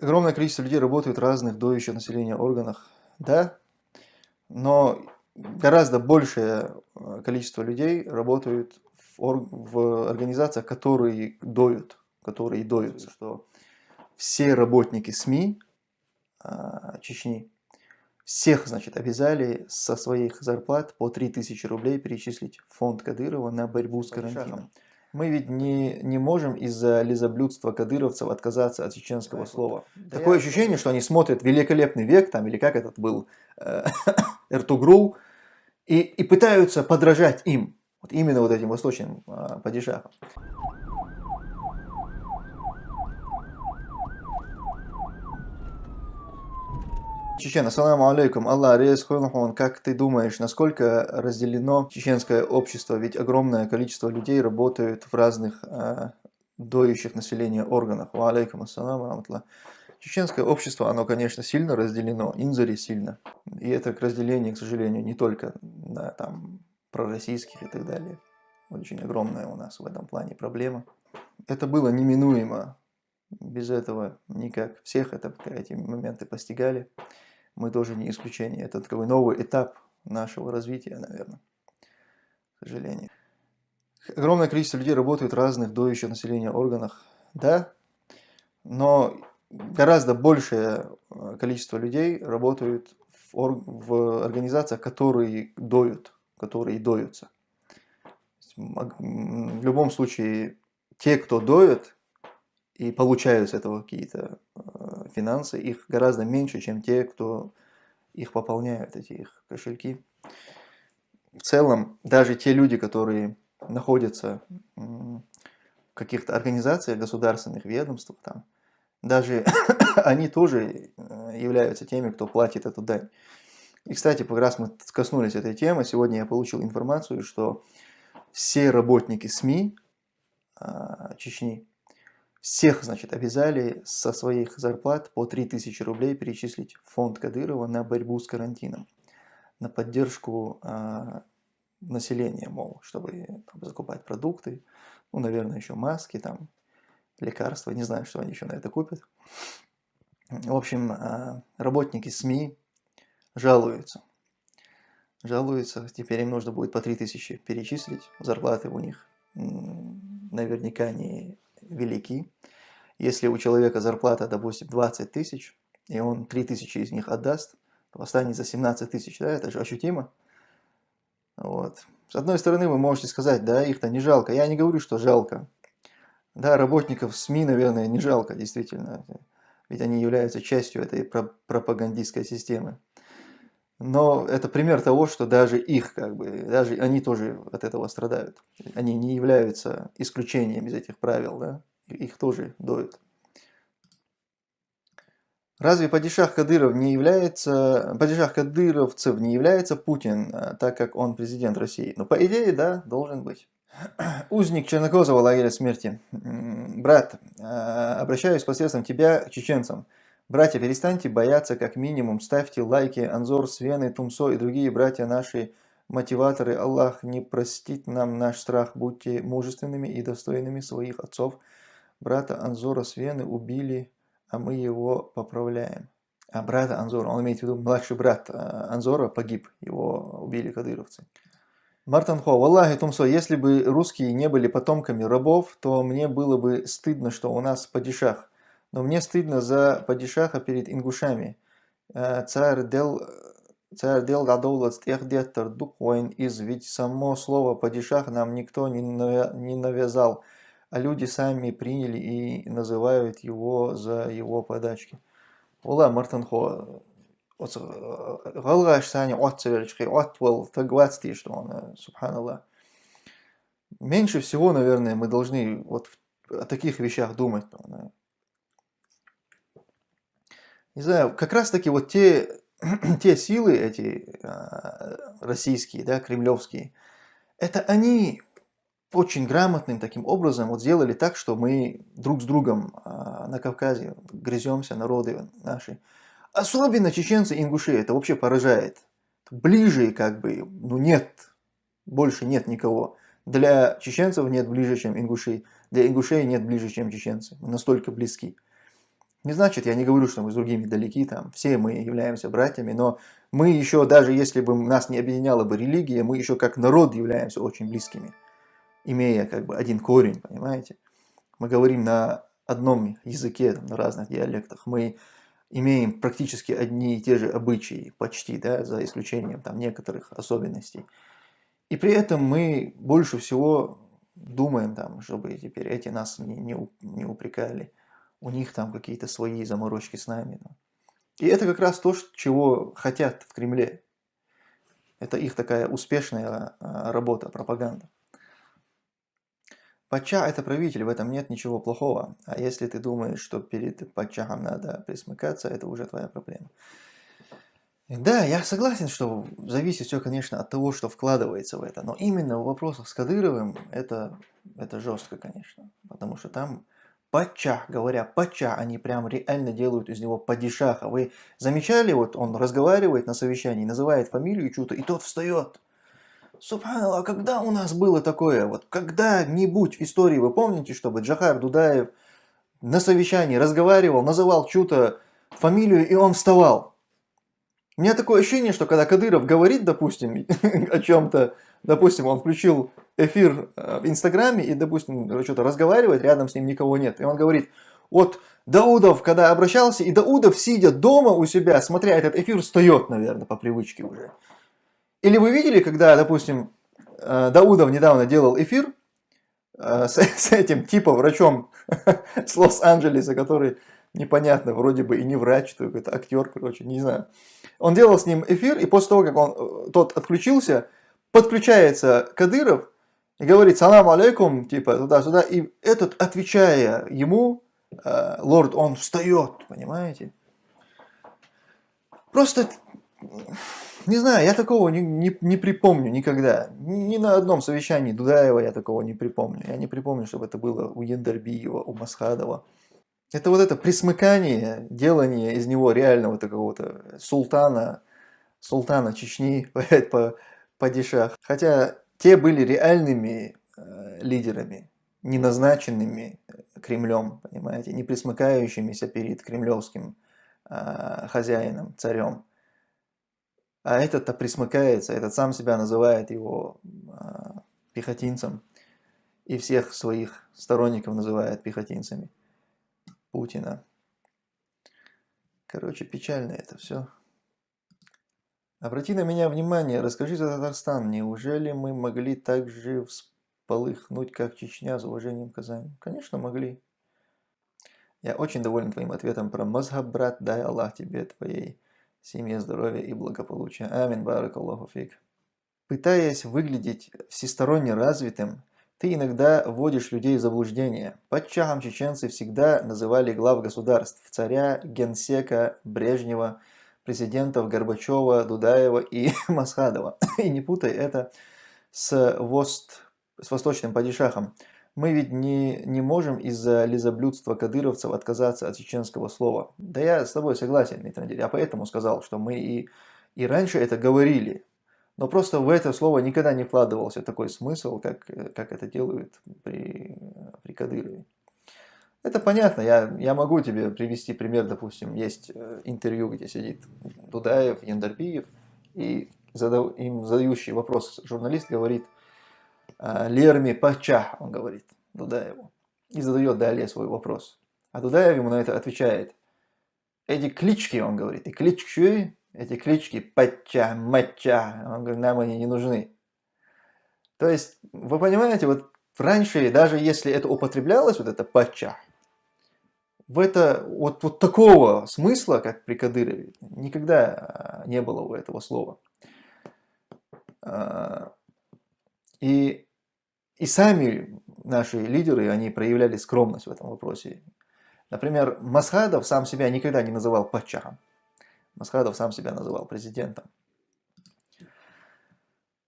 Огромное количество людей работают в разных доющих населения органах, да, но гораздо большее э, количество людей работают в, ор... в организациях, которые доют, которые доются, что все работники СМИ а, Чечни, всех, значит, обязали со своих зарплат по 3000 рублей перечислить в фонд Кадырова на борьбу с карантином. Мы ведь не, не можем из-за лизоблюдства кадыровцев отказаться от чеченского слова. Да Такое ощущение, что они смотрят «Великолепный век», там, или как этот был, э, Эртугрул, и, и пытаются подражать им, вот именно вот этим восточным э, падишахам. Чечен, ассаламу алейкум, Аллах рез как ты думаешь, насколько разделено чеченское общество? Ведь огромное количество людей работают в разных э, доющих населения органах. Ва алейкум ассаламу раматла. Чеченское общество, оно, конечно, сильно разделено, инзари сильно. И это разделение, к сожалению, не только на там, пророссийских и так далее. Очень огромная у нас в этом плане проблема. Это было неминуемо. Без этого никак. Всех это, эти моменты постигали мы тоже не исключение. Это такой новый этап нашего развития, наверное, к сожалению. Огромное количество людей работают в разных доющих населения органах, да, но гораздо большее э, количество людей работают в, ор в организациях, которые доют, которые доются. В любом случае, те, кто доют и получают с этого какие-то э, финансы, их гораздо меньше, чем те, кто их пополняют, эти их кошельки. В целом, даже те люди, которые находятся в каких-то организациях, государственных ведомствах, там, даже они тоже э, являются теми, кто платит эту дань. И, кстати, как раз мы коснулись этой темы, сегодня я получил информацию, что все работники СМИ а, Чечни, всех, значит, обязали со своих зарплат по 3000 рублей перечислить фонд Кадырова на борьбу с карантином, на поддержку э, населения, мол, чтобы там, закупать продукты, ну, наверное, еще маски, там, лекарства, не знаю, что они еще на это купят. В общем, э, работники СМИ жалуются. Жалуются, теперь им нужно будет по 3000 перечислить, зарплаты у них наверняка не велики. Если у человека зарплата, допустим, 20 тысяч, и он 3 тысячи из них отдаст, то останется 17 тысяч, да, это же ощутимо. Вот. С одной стороны, вы можете сказать, да, их-то не жалко. Я не говорю, что жалко. Да, работников СМИ, наверное, не жалко, действительно. Ведь они являются частью этой пропагандистской системы. Но это пример того, что даже их, как бы, даже они тоже от этого страдают. Они не являются исключением из этих правил, да? Их тоже доют. Разве падишах Кадыров не является, падишах Кадыровцев не является Путин, а, так как он президент России? Ну, по идее, да, должен быть. Узник Чернокозова лагеря смерти. Брат, а, обращаюсь посредством тебя к чеченцам. Братья, перестаньте бояться, как минимум, ставьте лайки, Анзор, Свены, Тумсо и другие братья наши мотиваторы. Аллах не простит нам наш страх, будьте мужественными и достойными своих отцов. Брата Анзора Свены убили, а мы его поправляем. А брата Анзора, он имеет в виду младший брат а, Анзора погиб, его убили кадыровцы. Мартанхо, Аллахи Тумсо, если бы русские не были потомками рабов, то мне было бы стыдно, что у нас падишах. Но мне стыдно за падишаха перед ингушами. Э, царь дел, царь дел гадолат техдеттер дуквоин из, ведь само слово падишах нам никто не навязал, а люди сами приняли и называют его за его подачки. Ола Мартанхо, Галгаш Сани Отцеверчки, Отвел, Тагвацти, что он, э, субханаллах. Меньше всего, наверное, мы должны вот о таких вещах думать не знаю, как раз таки вот те, те силы эти э, российские, да, кремлевские, это они очень грамотным таким образом вот сделали так, что мы друг с другом э, на Кавказе грыземся, народы наши. Особенно чеченцы и ингуши, это вообще поражает. Ближе как бы, ну нет, больше нет никого. Для чеченцев нет ближе, чем ингушей. Для ингушей нет ближе, чем чеченцы. Мы настолько близки. Не значит, я не говорю, что мы с другими далеки, там, все мы являемся братьями, но мы еще, даже если бы нас не объединяла бы религия, мы еще как народ являемся очень близкими, имея как бы один корень, понимаете? Мы говорим на одном языке, там, на разных диалектах, мы имеем практически одни и те же обычаи, почти, да, за исключением там некоторых особенностей. И при этом мы больше всего думаем, там, чтобы теперь эти нас не, не, не упрекали. У них там какие-то свои заморочки с нами. Ну. И это как раз то, чего хотят в Кремле. Это их такая успешная а, работа, пропаганда. Пача – это правитель, в этом нет ничего плохого. А если ты думаешь, что перед Пачахом надо присмыкаться, это уже твоя проблема. Да, я согласен, что зависит все, конечно, от того, что вкладывается в это. Но именно в вопросах с Кадыровым это, это жестко, конечно. Потому что там Пача, говоря пача, они прям реально делают из него падишаха. Вы замечали, вот он разговаривает на совещании, называет фамилию чью-то, и тот встает. Субханаллах, когда у нас было такое? Вот когда-нибудь в истории вы помните, чтобы Джахар Дудаев на совещании разговаривал, называл чью-то фамилию, и он вставал? У меня такое ощущение, что когда Кадыров говорит, допустим, о чем-то, допустим, он включил эфир э, в Инстаграме и, допустим, что-то разговаривает, рядом с ним никого нет, и он говорит, вот Даудов, когда обращался, и Даудов, сидя дома у себя, смотря этот эфир, встает, наверное, по привычке уже. Или вы видели, когда, допустим, э, Даудов недавно делал эфир э, с, с этим типом врачом с Лос-Анджелеса, который непонятно, вроде бы и не врач, то какой-то актер, короче, не знаю. Он делал с ним эфир, и после того, как он, э, тот отключился, подключается Кадыров и говорит «Салам алейкум», типа туда-сюда, и этот, отвечая ему, э, лорд, он встает, понимаете? Просто, не знаю, я такого не, не, не припомню никогда. Ни, ни на одном совещании Дудаева я такого не припомню. Я не припомню, чтобы это было у Яндарбиева, у Масхадова. Это вот это присмыкание, делание из него реального такого-то султана, султана Чечни по, по, падишах. Хотя те были реальными э, лидерами, не назначенными э, Кремлем, понимаете, не присмыкающимися перед кремлевским э, хозяином, царем. А этот-то присмыкается, этот сам себя называет его э, пехотинцем и всех своих сторонников называет пехотинцами. Путина. Короче, печально это все. Обрати на меня внимание, расскажи за Татарстан. Неужели мы могли так же всполыхнуть, как Чечня, с уважением к Казани? Конечно, могли. Я очень доволен твоим ответом про мазхаб, брат. Дай Аллах тебе, твоей семье здоровья и благополучия. Амин, баракаллаху фик. Пытаясь выглядеть всесторонне развитым, ты иногда вводишь людей в заблуждение. Падчахом чеченцы всегда называли глав государств, царя, генсека, Брежнева, президентов Горбачева, Дудаева и Масхадова. И не путай это с, вост, с восточным падишахом. Мы ведь не, не можем из-за лизоблюдства кадыровцев отказаться от чеченского слова. Да я с тобой согласен, Дмитрий Я поэтому сказал, что мы и, и раньше это говорили. Но просто в это слово никогда не вкладывался такой смысл, как, как это делают при, при Кадырове. Это понятно, я, я могу тебе привести пример, допустим, есть э, интервью, где сидит Дудаев, Яндарбиев, и задав, им задающий вопрос журналист говорит «А, «Лерми Пача», он говорит Дудаеву, и задает далее свой вопрос. А Дудаев ему на это отвечает «Эти клички», он говорит, «и клички эти клички Пача, Мача, он говорит, нам они не нужны. То есть, вы понимаете, вот раньше, даже если это употреблялось, вот это Пача, в это вот, вот такого смысла, как при Кадырове, никогда а, не было у этого слова. А, и, и сами наши лидеры, они проявляли скромность в этом вопросе. Например, Масхадов сам себя никогда не называл Пачахом. Масхадов сам себя называл президентом.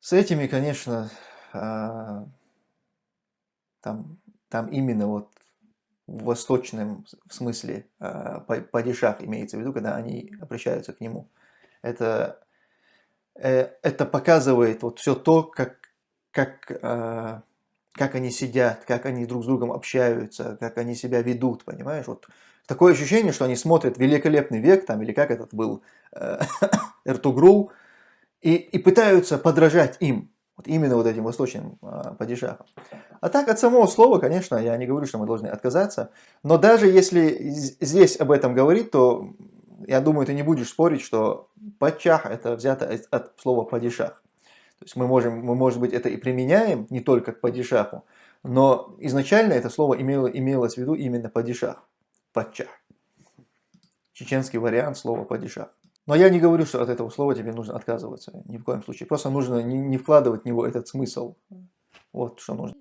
С этими, конечно, а, там, там именно вот в восточном смысле а, падишах имеется в виду, когда они обращаются к нему. Это, э, это показывает вот все то, как, как, как они сидят, как они друг с другом общаются, как они себя ведут, понимаешь? Вот Такое ощущение, что они смотрят «Великолепный век», там, или как этот был, э, Эртугрул, и, и пытаются подражать им, вот именно вот этим восточным э, падишахам. А так, от самого слова, конечно, я не говорю, что мы должны отказаться, но даже если здесь об этом говорить, то я думаю, ты не будешь спорить, что падчах это взято от слова падишах. То есть мы можем, мы, может быть, это и применяем не только к падишаху, но изначально это слово имело, имелось в виду именно падишах, падчах. Чеченский вариант слова падишах. Но я не говорю, что от этого слова тебе нужно отказываться, ни в коем случае. Просто нужно не, не вкладывать в него этот смысл. Вот что нужно.